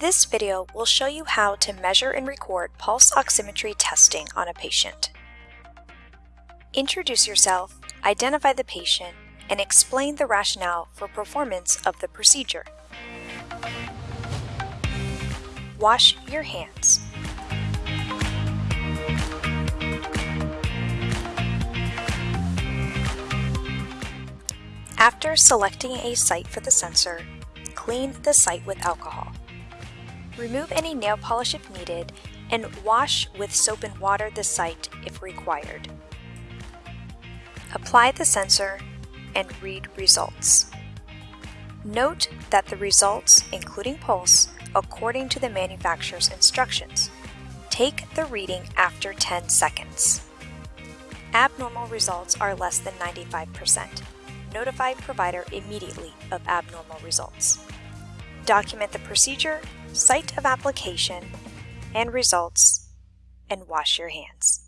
This video will show you how to measure and record pulse oximetry testing on a patient. Introduce yourself, identify the patient, and explain the rationale for performance of the procedure. Wash your hands. After selecting a site for the sensor, clean the site with alcohol. Remove any nail polish if needed and wash with soap and water the site if required. Apply the sensor and read results. Note that the results, including pulse, according to the manufacturer's instructions. Take the reading after 10 seconds. Abnormal results are less than 95%. Notify provider immediately of abnormal results. Document the procedure, site of application, and results, and wash your hands.